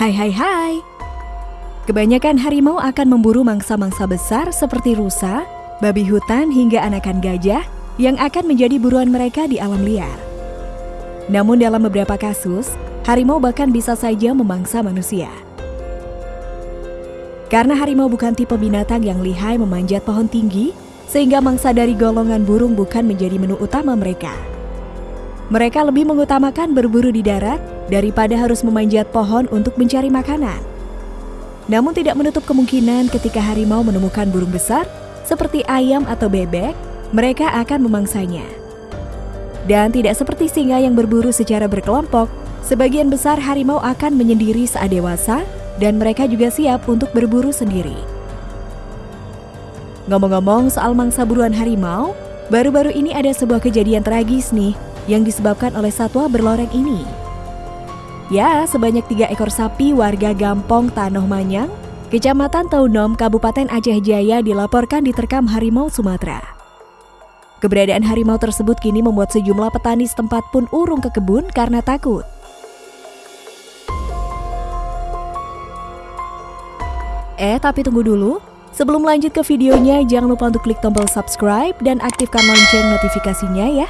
Hai hai hai. Kebanyakan harimau akan memburu mangsa-mangsa besar seperti rusa, babi hutan hingga anakan gajah yang akan menjadi buruan mereka di alam liar. Namun dalam beberapa kasus, harimau bahkan bisa saja memangsa manusia. Karena harimau bukan tipe binatang yang lihai memanjat pohon tinggi, sehingga mangsa dari golongan burung bukan menjadi menu utama mereka. Mereka lebih mengutamakan berburu di darat daripada harus memanjat pohon untuk mencari makanan. Namun tidak menutup kemungkinan ketika harimau menemukan burung besar seperti ayam atau bebek, mereka akan memangsanya. Dan tidak seperti singa yang berburu secara berkelompok, sebagian besar harimau akan menyendiri saat dewasa dan mereka juga siap untuk berburu sendiri. Ngomong-ngomong soal mangsa buruan harimau, baru-baru ini ada sebuah kejadian tragis nih yang disebabkan oleh satwa berloreng ini. Ya, sebanyak tiga ekor sapi warga Gampong Tanoh Manyang, Kecamatan Taunom, Kabupaten Aceh Jaya dilaporkan diterkam harimau Sumatera. Keberadaan harimau tersebut kini membuat sejumlah petani setempat pun urung ke kebun karena takut. Eh, tapi tunggu dulu. Sebelum lanjut ke videonya, jangan lupa untuk klik tombol subscribe dan aktifkan lonceng notifikasinya ya.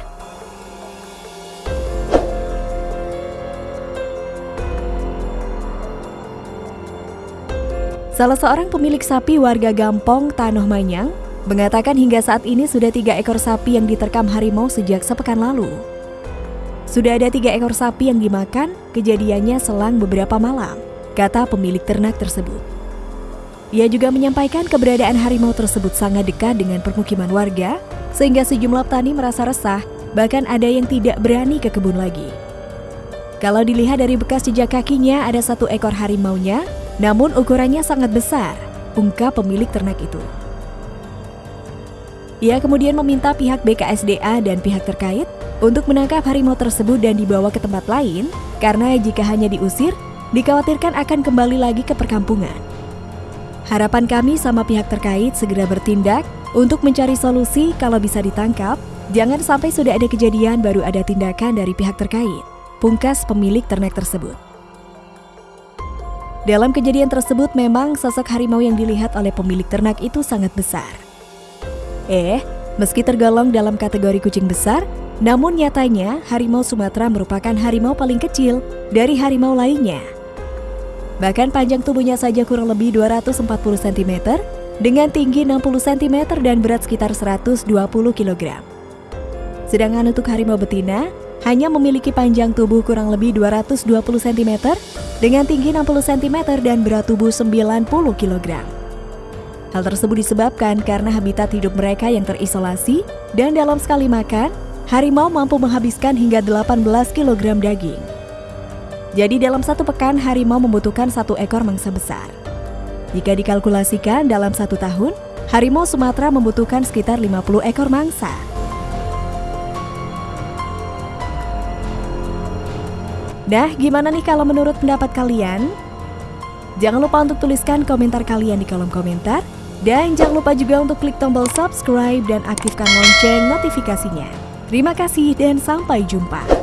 Salah seorang pemilik sapi warga Gampong, Tanoh Manyang, mengatakan hingga saat ini sudah tiga ekor sapi yang diterkam harimau sejak sepekan lalu. Sudah ada tiga ekor sapi yang dimakan, kejadiannya selang beberapa malam, kata pemilik ternak tersebut. Ia juga menyampaikan keberadaan harimau tersebut sangat dekat dengan permukiman warga, sehingga sejumlah petani merasa resah, bahkan ada yang tidak berani ke kebun lagi. Kalau dilihat dari bekas jejak kakinya, ada satu ekor harimaunya namun ukurannya sangat besar, ungkap pemilik ternak itu. Ia kemudian meminta pihak BKSDA dan pihak terkait untuk menangkap harimau tersebut dan dibawa ke tempat lain karena jika hanya diusir, dikhawatirkan akan kembali lagi ke perkampungan. Harapan kami sama pihak terkait segera bertindak untuk mencari solusi kalau bisa ditangkap, jangan sampai sudah ada kejadian baru ada tindakan dari pihak terkait, pungkas pemilik ternak tersebut. Dalam kejadian tersebut memang sosok harimau yang dilihat oleh pemilik ternak itu sangat besar. Eh, meski tergolong dalam kategori kucing besar, namun nyatanya harimau Sumatera merupakan harimau paling kecil dari harimau lainnya. Bahkan panjang tubuhnya saja kurang lebih 240 cm dengan tinggi 60 cm dan berat sekitar 120 kg. Sedangkan untuk harimau betina, hanya memiliki panjang tubuh kurang lebih 220 cm dengan tinggi 60 cm dan berat tubuh 90 kg. Hal tersebut disebabkan karena habitat hidup mereka yang terisolasi dan dalam sekali makan, harimau mampu menghabiskan hingga 18 kg daging. Jadi dalam satu pekan harimau membutuhkan satu ekor mangsa besar. Jika dikalkulasikan dalam satu tahun, harimau Sumatera membutuhkan sekitar 50 ekor mangsa. Nah, gimana nih kalau menurut pendapat kalian? Jangan lupa untuk tuliskan komentar kalian di kolom komentar. Dan jangan lupa juga untuk klik tombol subscribe dan aktifkan lonceng notifikasinya. Terima kasih dan sampai jumpa.